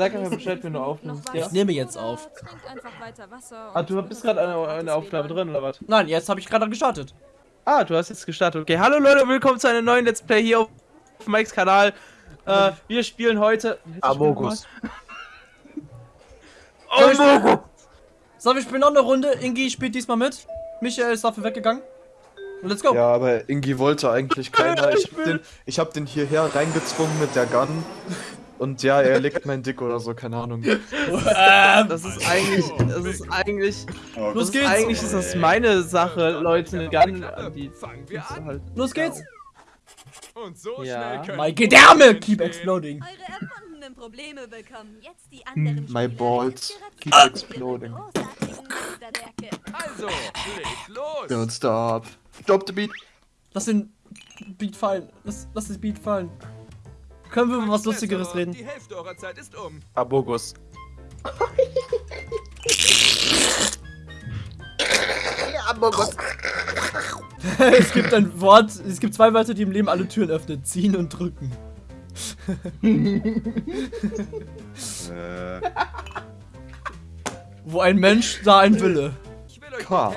Sag einfach Bescheid, wenn du aufnimmst, ja? Ich nehme jetzt auf. Ah, du bist gerade eine, eine Aufnahme drin, oder was? Nein, jetzt habe ich gerade gestartet. Ah, du hast jetzt gestartet. Okay, hallo Leute, willkommen zu einem neuen Let's Play hier auf Mikes Kanal. Äh, wir spielen heute... Amogus. Amogus! So, wir spielen noch eine Runde. Ingi spielt diesmal mit. Michael ist dafür weggegangen. Und let's go. Ja, aber Ingi wollte eigentlich keiner. Ich hab den, ich hab den hierher reingezwungen mit der Gun. Und ja, er legt mein Dick oder so, keine Ahnung. Ähm, Das ist eigentlich... Das ist eigentlich... los Das ist, geht's. eigentlich ist das meine Sache, Leute, eine Gun an die... Fangen wir zu an. halten. Los geht's. Und so Ja. schnell können My Gedärme keep exploding. Eure erfundenen Probleme bekommen jetzt die anderen My balls keep exploding. Also, legt los. Don't stop. Drop the beat. Lass den Beat fallen. Lass, lass den Beat fallen. Können wir über was Lustigeres reden? Die Hälfte eurer Zeit ist um. Abogus. es gibt ein Wort, es gibt zwei Wörter, die im Leben alle Türen öffnen. Ziehen und drücken. Wo ein Mensch, da ein Wille. Ich will euch K.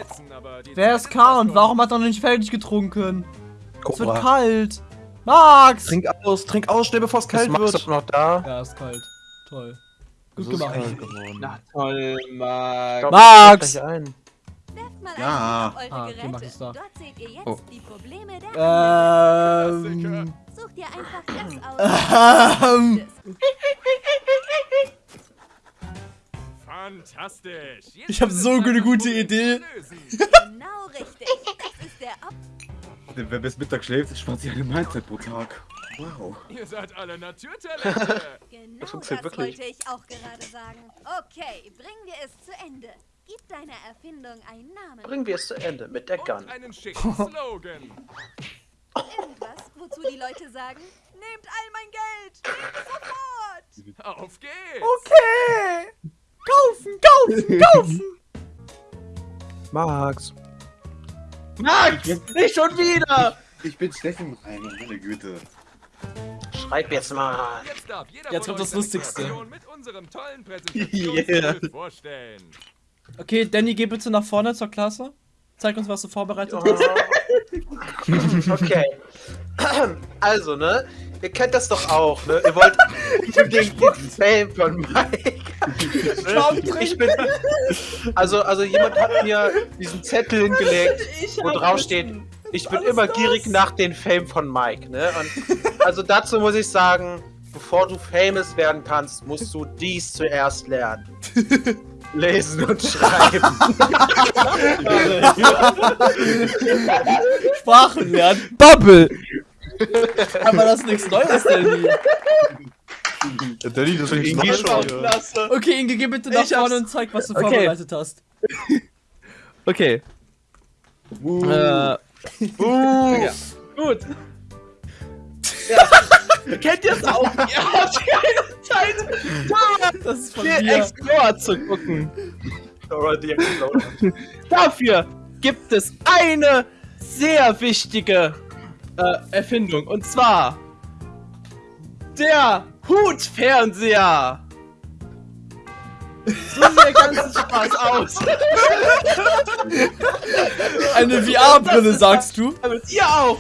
Wer ist K und warum um. hat er noch nicht fertig getrunken? Es wird kalt. Max! Trink aus, trink aus, schnell bevor es kalt Max wird. noch da? Ja, ist kalt. Toll. Gut ist gemacht. Na toll. Max! Werft mal Ja. Ah, eure okay, Geräte. mach ich's da. Dort seht ihr jetzt Oh. die Probleme der. Ähm. Sucht ihr einfach das aus. Ähm. Fantastisch. Ich hab ist so eine das gute Idee. Genau richtig. Das ist der Ab Wer bis Mittag schläft, spart sich eine Mahlzeit pro Tag. Wow. Ihr seid alle Naturtalente. Genau Das das, funktioniert wirklich. wollte ich auch gerade sagen. Okay, bringen wir es zu Ende. Gib deiner Erfindung einen Namen. Bringen wir es zu Ende mit der Gun. Und einen schicken Slogan. Irgendwas, wozu die Leute sagen, nehmt all mein Geld. Nehmt sofort. Auf geht's. Okay! Kaufen, kaufen, kaufen! Max. Max! Nicht schon wieder! Ich bin Steffen Reiner, meine Güte. Schreib jetzt mal. Jetzt darf jeder Jetzt kommt das Lustigste. mit unserem tollen Präsentationstool vorstellen. Okay, Danny, geh bitte nach vorne zur Klasse. Zeig uns, was du vorbereitet Oh. hast. Okay. Also, ne? Ihr kennt das doch auch, ne? Ihr wollt unbedingt den Fame von Mike. Ich bin. Also, also jemand hat mir diesen Zettel hingelegt, wo drauf steht, ich bin immer gierig nach den Fame von Mike, ne? Und also dazu muss ich sagen, bevor du famous werden kannst, musst du dies zuerst lernen. Lesen und schreiben. Sprachen lernen. Bubble! Aber das ist nichts Neues, Danny. Ja, Danny, das ist nicht schon. Klasse. Okay, Inge, geh bitte nach vorne und zeig, was du Okay. vorbereitet hast. Okay. Uh. Äh, Uh. Gut. Ja. Kennt ihr es auch? Ihr habt keine Zeit, Das ist von den. Explorer zu gucken. Dafür gibt es eine sehr wichtige äh, Erfindung. Und zwar der Hutfernseher. So sieht der ganze Spaß aus. Eine VR-Brille, sagst du? Damit ihr auch.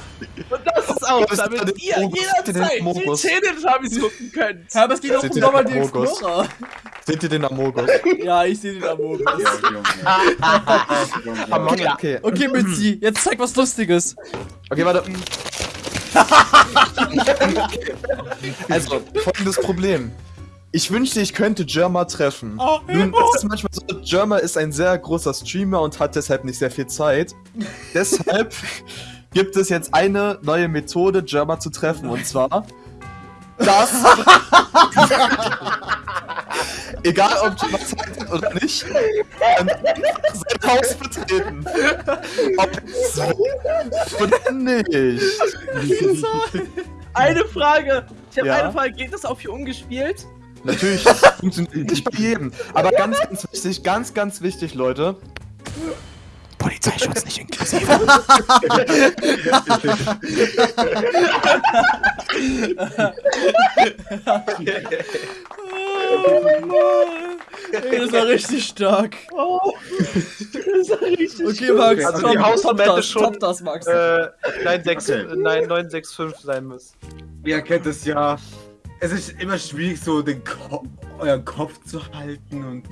Und das ist auch, damit ihr jederzeit die Amogus? Teletubbies gucken könnt. Ja, aber es geht auch um Seht ihr nochmal den? Explorer. Seht ihr den Amogus? Ja, ich sehe den Amogus. Okay. Okay, Mitzi, jetzt zeig was Lustiges. Okay, warte. also, folgendes Problem. Ich wünschte, ich könnte Jerma treffen. Oh, Nun, es ist manchmal so, Jerma ist ein sehr großer Streamer und hat deshalb nicht sehr viel Zeit. deshalb gibt es jetzt eine neue Methode, Jerma zu treffen. Und zwar das. Egal, ob Jerma Zeit hat oder nicht, ähm, sein Haus betreten. Ob es will oder nicht. Eine Frage. Ich habe Ja? eine Frage. Geht das auch für ungespielt? Natürlich, das funktioniert nicht bei jedem. Aber ganz, ganz wichtig, ganz, ganz wichtig, Leute. Polizeischutz nicht inklusive. Ey, das war richtig stark. Oh, das ist richtig Okay, Max, Also komm, die hätte das, schon, das, Max. Äh, 96, Okay. nein, 965 sein müssen. Ihr kennt es ja. Es ist immer schwierig, so den Ko euren Kopf zu halten und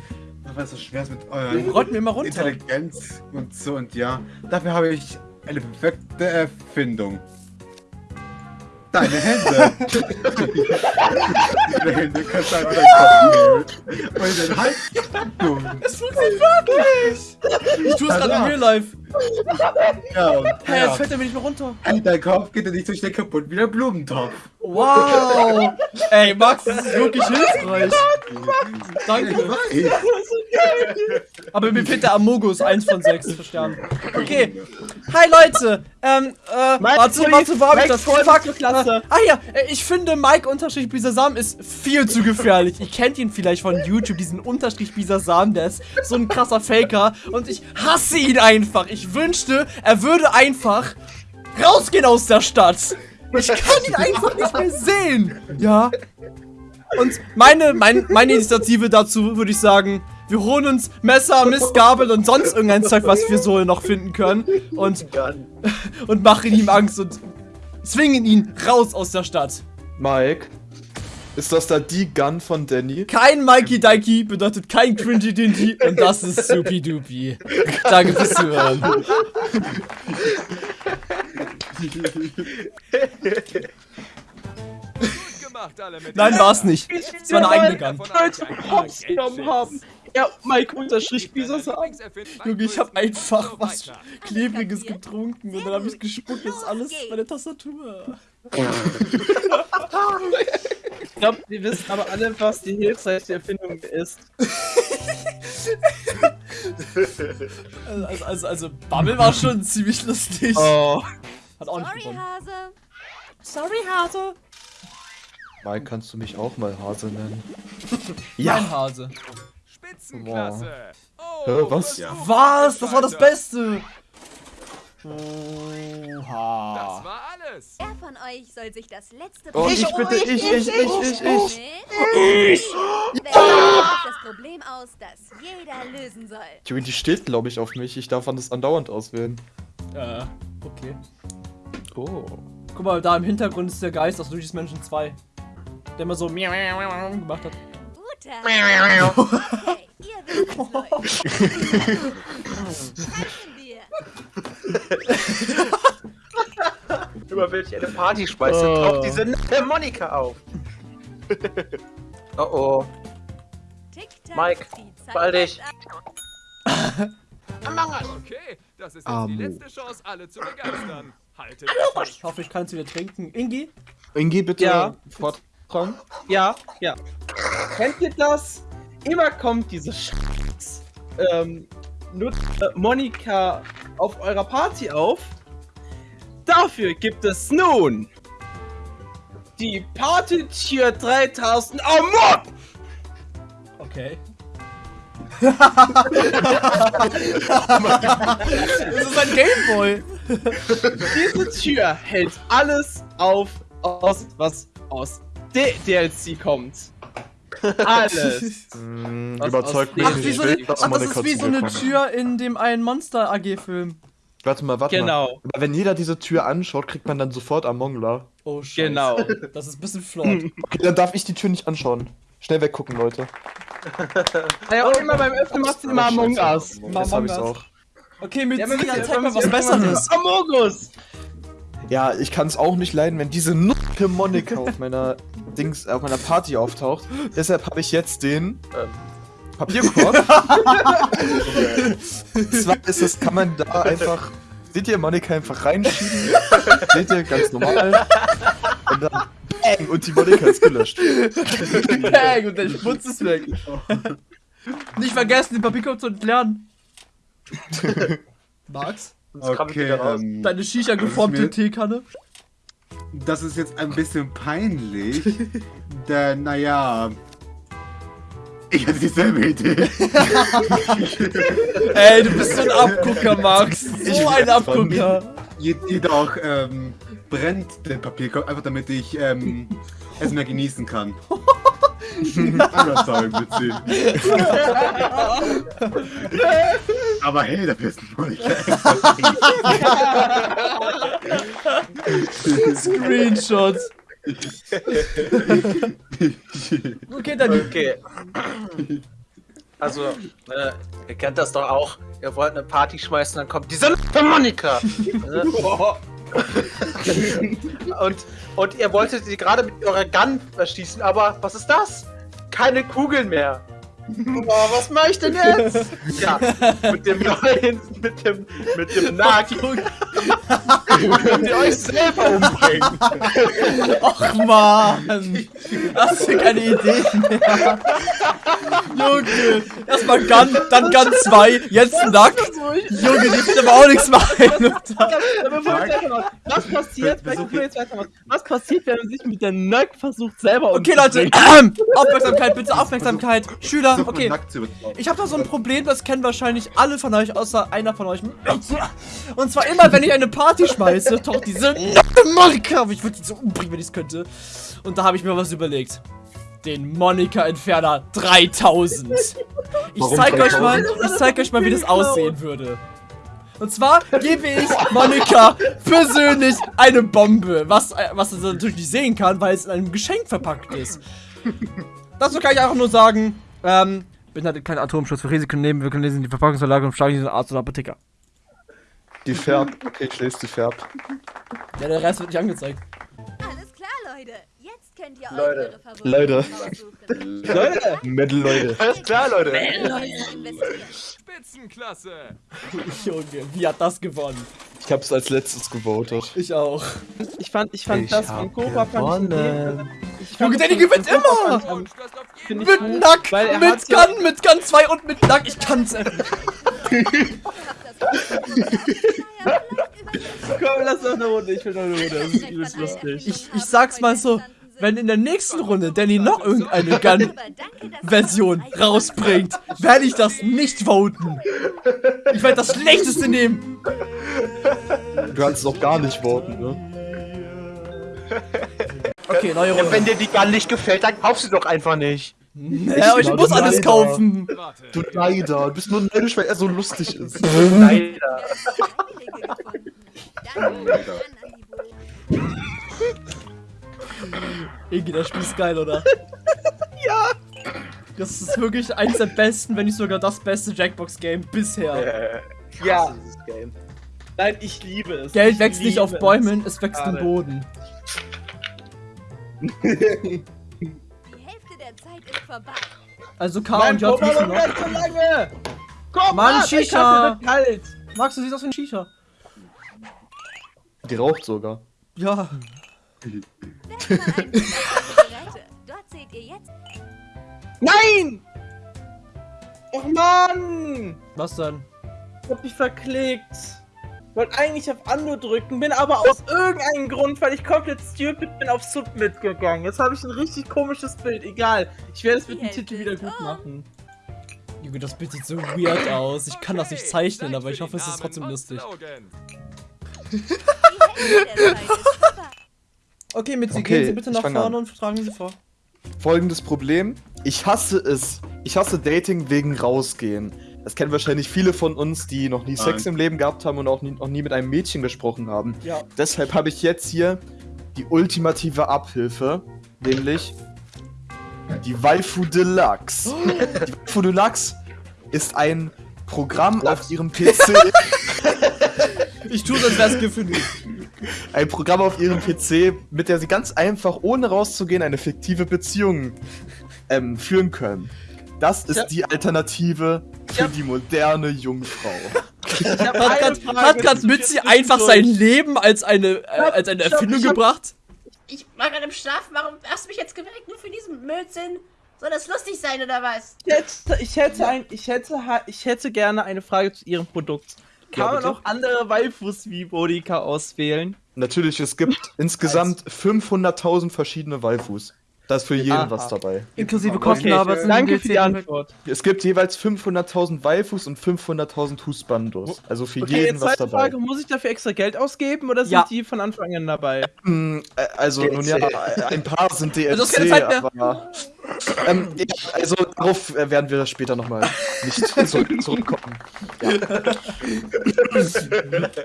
weil es so schwer ist mit euren mal runter. Intelligenz und so und ja. Dafür habe ich eine perfekte Erfindung. Deine Hände. Deine Hände kannst du einfach deinen Kopf nehmen und den Hals. Es funktioniert wirklich! Ich tue es gerade in Real Life. Ja, und Hä, ja. jetzt fällt er mir nicht mehr runter. Hey, dein Kopf geht ja nicht so schnell kaputt wie der Blumentopf. Wow! Ey, Max, das ist wirklich hilfreich. Ich Danke. Aber mir fehlt der Amogus, 1 von 6 Sternen. Okay. Hi Leute! Ähm, äh, Mike, warte, warte, wo hab ich das? Fuck, Klasse. Ah ja, äh, ich finde Mike Unterstrich Bisasam ist viel zu gefährlich. Ihr kennt ihn vielleicht von YouTube, diesen Unterstrich Bisasam, der ist so ein krasser Faker. Und ich hasse ihn einfach. Ich wünschte, er würde einfach rausgehen aus der Stadt. Ich kann ihn einfach nicht mehr sehen. Ja. Und meine, mein, meine Initiative dazu würde ich sagen, wir holen uns Messer, Mistgabel und sonst irgendein Zeug, was wir so noch finden können. Und, und machen ihm Angst und zwingen ihn raus aus der Stadt. Mike, ist das da die Gun von Danny? Kein Mikey Dikey bedeutet kein Cringy Dingy und das ist Supi Dupi. Danke fürs Zuhören. Gut gemacht, alle mit Nein, war's nicht. Es war eine eigene Gun. Ein Hops genommen haben. Ja, Mike unterstrich Bisasam. Junge, ich hab einfach was. Klebriges getrunken und dann hab ich gespuckt. Das ist alles meine Tastatur. Ich glaube, wir wissen aber alle, was die hilfreichste Erfindung ist. Also, also, also Bubble war schon ziemlich lustig. Oh. Hat auch nicht Sorry, gewonnen. Hase. Sorry, Hase. Mike, kannst du mich auch mal Hase nennen? Mein Hase. Spitzenklasse. Oh, Hä, was? ja. Was? Das war das. Beste. Das Oha. war alles. Wer von euch soll sich das letzte Oh, Problem ich bitte, ich, ich, ich, ich, ich. Ich! Wer sucht das Problem aus, das jeder lösen soll? Junge, die steht, glaube ich, auf mich. Ich darf das andauernd auswählen. Äh, okay. Oh. Guck mal, da im Hintergrund ist der Geist aus Luigi's Mansion 2. Der immer so gemacht hat. Guter. Wir. Über welche eine Party schmeißt, Oh. taucht diese nette Monika auf. oh oh. Mike, beeil dich. Okay, das ist jetzt die letzte Chance, alle zu begeistern. Haltet Ich hoffe, ich kann es wieder trinken. Ingi? Ingi, bitte Ja. forttragen. Ja, ja. Kennt ihr das? Immer kommt diese Scheiß. Ähm, äh, Monika auf eurer Party auf. Dafür gibt es nun die Partytür 3000 Amok! Okay. das ist ein Gameboy. Diese Tür hält alles auf, aus, was aus D DLC kommt. Alles. Hm, Was überzeugt mich Ach, nicht. wie Ich so will, eine, dass ach, das ist wie so eine. Tür in dem einen Monster AG-Film. Warte mal, warte mal. Genau, Aber wenn jeder diese Tür anschaut, kriegt man dann sofort Amongla. Oh, Scheiße. genau. Das ist ein bisschen flawed. Okay, dann darf ich die Tür nicht anschauen. Schnell weggucken, Leute. Ja, und immer beim Öffnen macht sie immer Among Us. Jetzt hab ich's Us. auch. Okay, mit Ja, zeig mal was Besseres. Amogus! Ja, ich kann es auch nicht leiden, wenn diese Nutte Monika auf meiner Dings, auf meiner Party auftaucht. Deshalb habe ich jetzt den ähm, Papierkorb. Zwar ist es, kann man da einfach, seht ihr, Monika einfach reinschieben. seht ihr, ganz normal. Und dann bang, und die Monika ist gelöscht. Bang, und der Schmutz ist weg. Nicht vergessen, den Papierkorb zu entleeren. Max? Ich Okay, wieder raus. ähm, Deine Shisha geformte mir- Teekanne? das ist jetzt ein bisschen peinlich, denn naja, ich hatte dieselbe Idee. Ey, du bist so ein Abgucker, Max. So ein Abgucker. Je- Jedoch ähm, brennt der Papierkorb einfach damit ich ähm, es mehr genießen kann. Sagen, witzig. Aber hey, da bist du nicht. Screenshots. Okay, dann Okay. Also, äh, ihr kennt das doch auch. Ihr wollt eine Party schmeißen, dann kommt diese Monika. Und, und ihr wolltet sie gerade mit eurer Gun erschießen, aber was ist das? Keine Kugeln mehr. Oh, was mach ich denn jetzt? Ja, mit dem neuen, mit dem, mit dem Nagi. Könnt ihr euch selber umbringen? Ach man! Hast du keine Idee mehr? Junge! Erstmal Gun, dann Gun 2, jetzt Nack. Junge, die wird aber auch nichts machen. Was passiert, was passiert, wenn man sich mit der Nack versucht selber Okay, Leute, umzubringen? Aufmerksamkeit, bitte Aufmerksamkeit. Schüler, Versuch, okay. nackt. Ich habe da so ein Problem, das kennen wahrscheinlich alle von euch, außer einer von euch. Und zwar immer, wenn ich eine Party schmeiße, taucht diese nackte Monika. auf. Ich würde die so umbringen, wenn ich es könnte. Und da habe ich mir was überlegt. Den Monika-Entferner 3000. Ich Warum zeig euch 3000? mal, ich zeig euch mal, wie das aussehen würde. Und zwar gebe ich Monika persönlich eine Bombe, was, was sie natürlich nicht sehen kann, weil es in einem Geschenk verpackt ist. Dazu kann ich einfach nur sagen, ähm, beinhaltet keinen Atomschutz für Risiken nehmen, wir können lesen die Verpackungsverlage und schlagen diesen Arzt oder Apotheker. Die färbt. Okay, ich lese die färbt. Ja, der Rest wird nicht angezeigt. Alles klar, Leute. Jetzt könnt ihr Leute. eure Leute. Leute, Metal Leute. Alles klar, Leute. Spitzenklasse. Junge, wie hat das gewonnen? Ich hab's als letztes gewotet. Ich auch. ich fand, ich fand Ich das von Cobra fand ich Junge, Danny gewinnt immer! Mit Nack, weil er mit Gun, mit Gun 2 und mit Nack. Ich kann's Komm, lass doch eine Runde, ich will noch eine Runde, das ist übelst lustig. Ich, ich sag's mal so, wenn in der nächsten Runde Danny noch irgendeine Gun-Version rausbringt, werde ich das nicht voten. Ich werde das schlechteste nehmen. Du kannst doch gar nicht voten, ne? Okay, neue Ja, Runde. wenn dir die Gun nicht gefällt, dann kauf sie doch einfach nicht. Ja, ich Ich muss alles leider. kaufen. Du leider. Du bist nur neidisch, weil er so lustig ist. Leider. Irgendwie, das Spiel ist geil, oder? ja. Das ist wirklich eins der besten, wenn nicht sogar das beste Jackbox-Game bisher. Äh, Ja, Game. nein, ich liebe es. Geld Ich wächst nicht auf es. Bäumen, es wächst im. Boden. Die Hälfte der Zeit ist vorbei. Also K und J müssen noch ganz so lange! Komm, Mann, der Shisha. Wird kalt! Max, du siehst aus wie ein Shisha. Die raucht sogar. Ja. Nein! Och Mann! Was denn? Ich hab mich verklickt. Wollte eigentlich auf Ando drücken, bin aber aus irgendeinem Grund, weil ich komplett stupid bin, auf Submit gegangen. Jetzt habe ich ein richtig komisches Bild. Egal. Ich werde es mit dem Titel wieder gut um. machen. Junge, das Bild sieht so weird aus. Ich kann das nicht zeichnen, aber ich hoffe, es ist trotzdem lustig. Okay, mit Sie Okay, gehen Sie bitte ich nach vorne an. und tragen Sie vor. Folgendes Problem. Ich hasse es. Ich hasse Dating wegen rausgehen. Das kennen wahrscheinlich viele von uns, die noch nie Sex Nein. im Leben gehabt haben und auch nie, noch nie mit einem Mädchen gesprochen haben. Ja. Deshalb habe ich jetzt hier die ultimative Abhilfe, nämlich die Waifu Deluxe. Die Waifu Deluxe ist ein Programm auf ihrem PC, Ich tue das wäre es gefühlt. ein Programm auf ihrem PC, mit der sie ganz einfach, ohne rauszugehen, eine fiktive Beziehung ähm, führen können. Das ist Ja. die Alternative für Ja. die moderne Jungfrau. Ich Hat Mitzi dir einfach sein Leben als eine, äh, als eine Stopp, Erfindung ich hab- gebracht? Ich war gerade im Schlaf, warum hast du mich jetzt geweckt? Nur für diesen Blödsinn? Soll das lustig sein oder was? Ich hätte, ich hätte, ein, ich hätte, ich hätte gerne eine Frage zu ihrem Produkt. Kann Ja, man auch andere Waifus wie Bodika auswählen? Natürlich, es gibt insgesamt 500.000 verschiedene Waifus. Da ist für jeden Aha. was dabei. Inklusive Okay, Kostenarbeit. danke für die Antwort. Es gibt jeweils 500.000 Waifus und 500.000 Husbandos. Also für Okay, jeden jetzt was zweite dabei. Frage, muss ich dafür extra Geld ausgeben oder sind Ja. die von Anfang an dabei? Hm, äh, also, nun ja, DLC. ein paar sind DLC, keine Zeit mehr. aber... Ähm, ja, also, darauf äh, werden wir später nochmal nicht zurück, zurückkommen. Ja.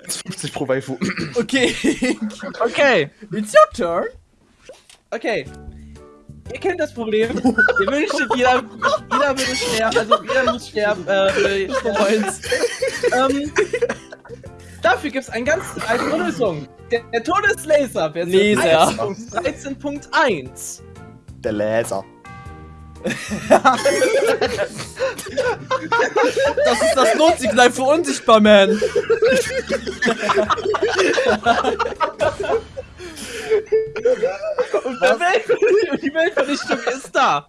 50 pro Waifu. Okay. Okay, It's your turn. okay. Ihr kennt das Problem. Ihr wünschtet, jeder, jeder würde sterben, also jeder muss sterben, äh, sterben. ähm, Dafür gibt es eine ganz einfache Lösung. Der, der Todeslaser, Version Laser. 1.13.1. Der Laser. Das ist das Notsignal für Unsichtbar Man. Und Welt, die Weltvernichtung ist da.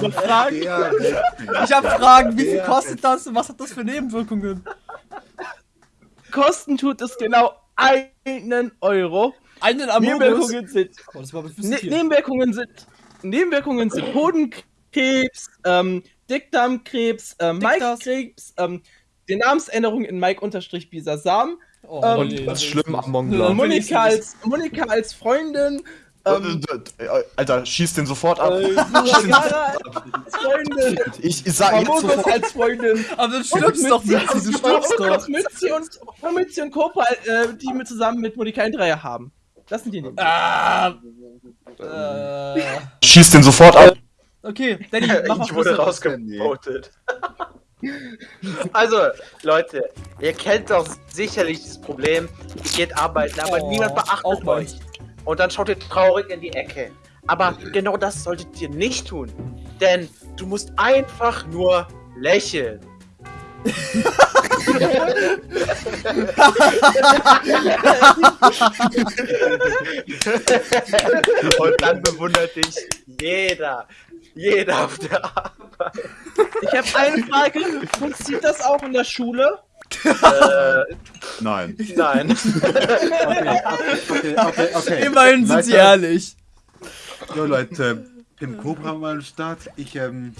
Noch Fragen? Ich habe Fragen, wie viel kostet das und was hat das für Nebenwirkungen? Kosten tut es genau einen Euro. Einen Amogus. Nebenwirkungen sind Oh, Ne Nebenwirkungen sind Nebenwirkungen sind Hodenkrebs, ähm, Dickdarmkrebs, ähm, Dickdarm. Mike-Krebs, ähm, die Namensänderung in Mike-Bisasam, Oh, Ähm, Und nee, ganz das schlimm, Ja. Us. Monika als, Monika als Freundin, ähm, Äh, Alter, schieß den sofort ab. äh, Yara als Freundin, Ich, ich sag jetzt Amogus sofort. als Freundin, Aber du stirbst doch nicht, du stirbst doch. Mitzi und, und Mitzi und Kopa, äh, die mit zusammen mit Monika ein Dreier haben. Das sind die Nebenwirkungen. Ah, äh, Schieß den sofort ab. okay, Danny, mach mal Ich wurde Schluss. Also, Leute, ihr kennt doch sicherlich das Problem. Ihr geht arbeiten, aber Oh, niemand beachtet euch. Und dann schaut ihr traurig in die Ecke. Aber genau das solltet ihr nicht tun. Denn du musst einfach nur lächeln. Und dann bewundert dich jeder. Jeder auf der Arbeit. Ich habe eine Frage, funktioniert das auch in der Schule? Äh, Nein. nein. Okay, okay, okay. Immerhin sind sie Leute, ehrlich. Jo Leute, Pim Cobra mal am Start. Ich, ähm.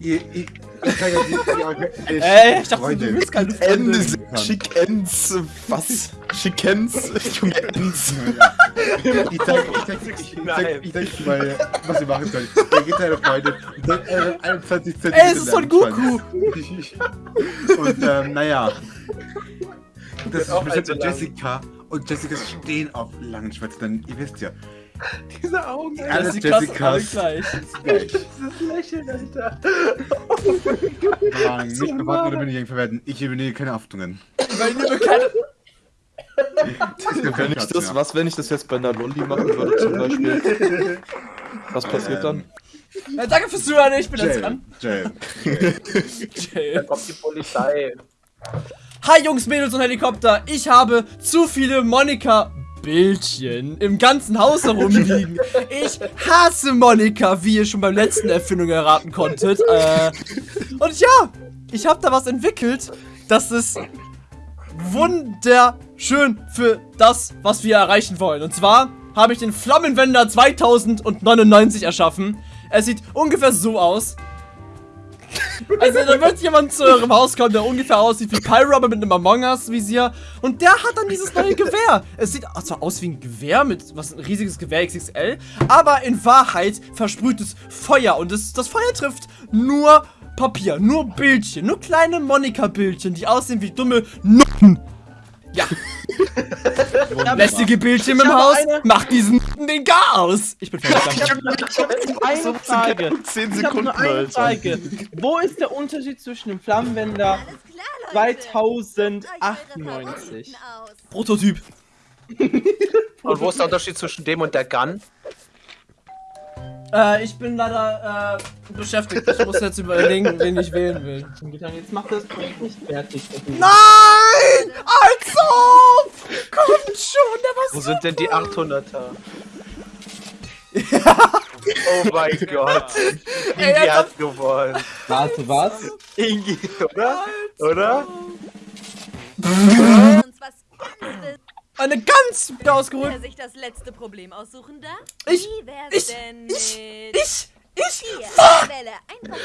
Ihr, ich, ich kann ja nicht die, eine Ey, ich dachte, du Freundin. bist keine Ende Freundin. Chickens. Was? Chickens? Junge Ends. Ich zeig, ich zeig, ich, ich, zeig, ich zeig mal, was ihr machen könnt. Ihr geht deine Freundin und dann äh, 21 Cent. Ey, es ist Son Goku. Und ähm, naja. Das ist bestimmt. Jessica und Jessica stehen auf langen Schwätzen, denn ihr wisst ja. Diese Augen. Das Alles ist krass, alle Jessicas. gleich. Dieses Lächeln, Alter. Mann, Nicht bewarten oder bin ich verwerten. Ich übernehme keine Haftungen. Weil liebe keine. Wenn ich das, was, wenn ich das jetzt bei einer Lolli machen würde zum Beispiel? Was passiert dann? Ja, danke fürs Zuhören, ich bin jetzt Jail. dran. Jail. Da Jail. kommt die Polizei. Hi Jungs, Mädels und Helikopter. Ich habe zu viele Monika Bildchen im ganzen Haus herumliegen. Ich hasse Monika, wie ihr schon beim letzten Erfindung erraten konntet. Äh, und ja, ich habe da was entwickelt, das ist wunderschön für das, was wir erreichen wollen. Und zwar habe ich den Flammenwender 2099 erschaffen. Er sieht ungefähr so aus. Also da wird jemand zu eurem Haus kommen, der ungefähr aussieht wie Pyro, mit einem Among Us Visier. Und der hat dann dieses neue Gewehr. Es sieht zwar aus wie ein Gewehr mit was ein riesiges Gewehr XXL, aber in Wahrheit versprüht es Feuer und es, das Feuer trifft nur Papier, nur Bildchen, nur kleine Monika-Bildchen, die aussehen wie dumme Nutten. Ja. Lästige Bildchen im habe Haus, eine- macht diesen den Chaos. Ich bin fertig. danke. Eine Frage. 10 Ich habe Sekunden, nur eine. Frage. Wo ist der Unterschied zwischen dem Flammenwender Klar, Leute. 2098? Aus. Prototyp. Und wo ist der Unterschied zwischen dem und der Gun? Äh, ich bin leider äh, beschäftigt. Ich muss jetzt überlegen, wen ich wählen will. Jetzt macht das Projekt nicht fertig. Nein! Als ob! Kommt schon, der Wo war sind denn die 800er? oh mein Gott. Ey, Ingi als hat gewonnen. Warte, was? Ingi, oder? Oder? Eine wieder ausgeholt. Wer sich das letzte Problem aussuchen darf? Ich- ich- denn ich-. Ich, ich, Wähle einfach...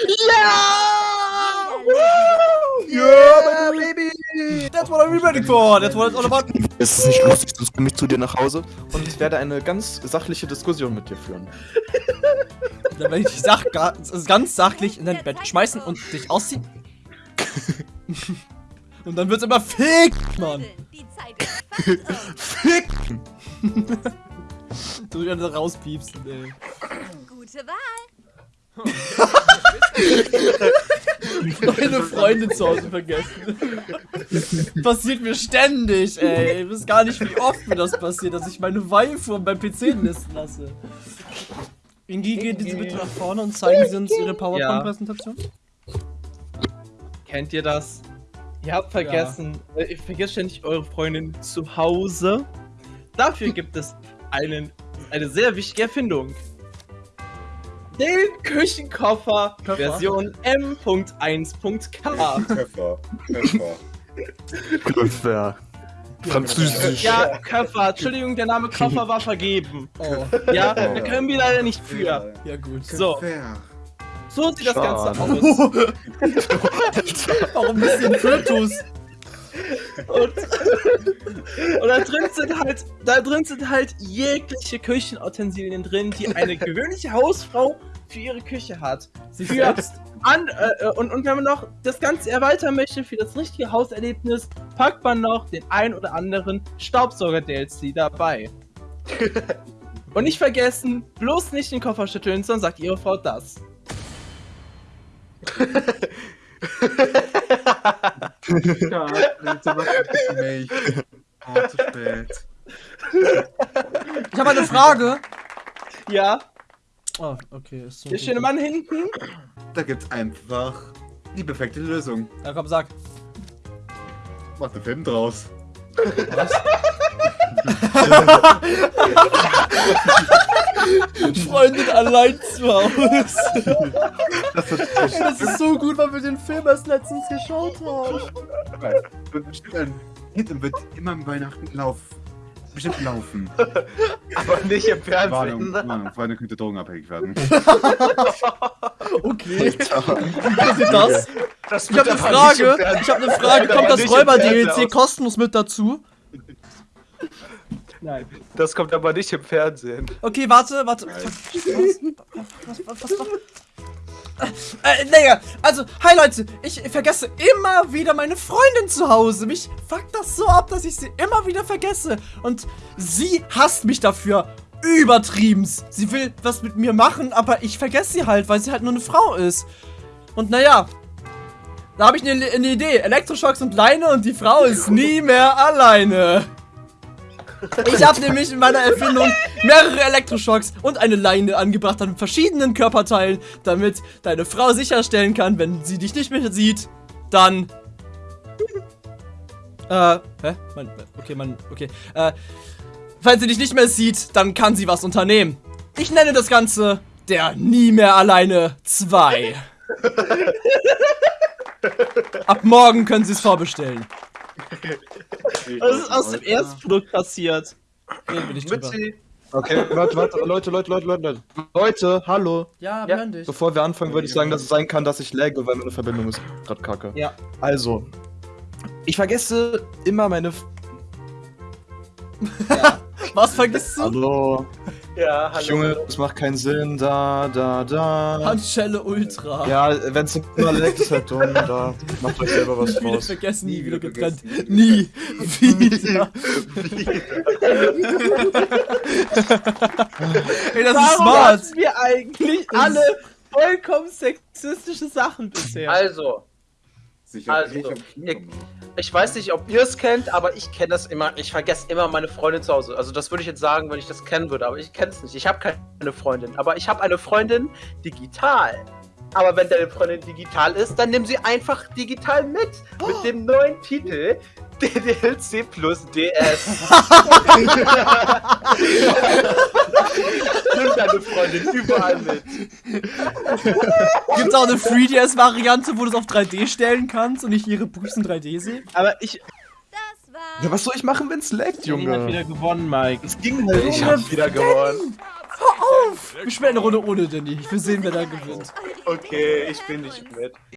yeah, baby. That's what I'm ready for. That's what it's all about. Es ist nicht lustig, sonst komme ich zu dir nach Hause und ich werde eine ganz sachliche Diskussion mit dir führen. Dann werde ich dich sach ganz sachlich in dein Bett schmeißen und dich ausziehen. Und dann wird's immer fick, Mann. Um. Du wieder rauspiepsen, ey. Gute Wahl. Meine Freundin zu Hause vergessen. passiert mir ständig, ey. Ihr wisst gar nicht, wie oft mir das passiert, dass ich meine Waifu beim PC nisten lasse. Ingi, gehen Sie bitte nach vorne und zeigen Sie uns Ihre PowerPoint-Präsentation. Kennt ihr das? Ihr habt vergessen, äh, ihr vergesst ständig eure Freundin zu Hause. Dafür gibt es einen, eine sehr wichtige Erfindung. Den Küchenkoffer Koffer? Version M.1.k. Pfeffer. Pfeffer. Ungefähr. Französisch. Ja, Koffer, Entschuldigung, der Name Koffer war vergeben. Oh, Ja, da können wir leider nicht für. ja gut. So, Pfeffer. So sieht das Ganze aus. Warum bist du in Kryptos? Und, und da drin sind halt, da drin sind halt jegliche Küchenutensilien drin, die eine gewöhnliche Hausfrau für ihre Küche hat. Sie Für selbst. an, äh, und, und wenn man noch das Ganze erweitern möchte für das richtige Hauserlebnis, packt man noch den ein oder anderen Staubsauger-DLC dabei. und nicht vergessen, bloß nicht den Koffer schütteln, sonst sagt ihre Frau das. Ja, jetzt aber mich. Oh, zu spät. Ich habe eine Frage. Ja, Oh, okay. Ist so der schöne Mann hinten. Da gibt's einfach die perfekte Lösung. Ja, komm, sag. Mach den Film draus. Freundin allein zu Hause. Das ist so gut, weil wir den Film erst letztens geschaut haben. Wird bestimmt ein Hit und wird immer im Weihnachten lauf. Bestimmt laufen. Aber nicht im Warnung, Fernsehen. Warnung, Freunde könnte drogenabhängig werden. Okay. Wie passiert das? Das Ich habe eine Frage. Ich habe eine Frage. Kommt das Räuber-DLC kostenlos mit dazu? Nein. Das kommt aber nicht im Fernsehen. Okay, warte, warte. Was, was, was, was, was? Äh, naja, also, hi Leute, ich vergesse immer wieder meine Freundin zu Hause. Mich fuckt das so ab, dass ich sie immer wieder vergesse. Und sie hasst mich dafür. Übertriebenst. Sie will was mit mir machen, aber ich vergesse sie halt, weil sie halt nur eine Frau ist. Und naja, da habe ich eine, eine Idee. Elektroschocks und Leine und die Frau ist nie mehr alleine. Ich habe nämlich in meiner Erfindung mehrere Elektroschocks und eine Leine angebracht an verschiedenen Körperteilen, damit deine Frau sicherstellen kann, wenn sie dich nicht mehr sieht, dann. Äh, hä? Man, okay, man, okay. Äh, falls sie dich nicht mehr sieht, dann kann sie was unternehmen. Ich nenne das Ganze der Nie mehr alleine 2. Ab morgen können sie es vorbestellen. Was ist aus dem Erstprodukt passiert? Reden wir nicht drüber. Mützi. Okay, warte, warte, Leute, Leute, Leute, Leute, Leute. Leute, hallo. Ja, wir hören dich. Bevor wir anfangen, würde ich sagen, dass es sein kann, dass ich lagge, weil meine Verbindung ist gerade kacke. Ja. Also, ich vergesse immer meine. F Was vergisst du? hallo. Ja, hallo. Junge, das macht keinen Sinn. Da, da, da. Handschelle Ultra. Ja, wenn es immer leckt, ist halt dumm. Da macht euch selber was Nie wieder draus. vergessen, nie, wieder getrennt. Nie wieder. Ey, das ist Warum smart. hatten wir eigentlich alle vollkommen sexistische Sachen bisher? Also, Sicher. Also, Ich ihr- ich weiß nicht, ob ihr es kennt, aber ich kenne das immer. Ich vergesse immer meine Freundin zu Hause. Also das würde ich jetzt sagen, wenn ich das kennen würde, aber ich kenne es nicht. Ich habe keine Freundin, aber ich habe eine Freundin digital. Aber wenn deine Freundin digital ist, dann nimm sie einfach digital mit. Mit dem neuen Titel DDLC plus DS. nimm deine Freundin überall mit. Gibt's auch eine 3DS-Variante, wo du es auf 3D stellen kannst und ich ihre Buchsen 3D sehe? Aber ich, Ja, was soll ich machen, wenn's laggt, Junge. hat Junge? wieder gewonnen, Mike. Es ging halt Ich hab wieder gewonnen. Wir spielen eine Runde ohne Danny. Ich will sehen, wer da gewinnt. Okay, ich bin nicht mit.